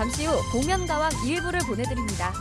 잠시 후 복면가왕 일부를 보내드립니다.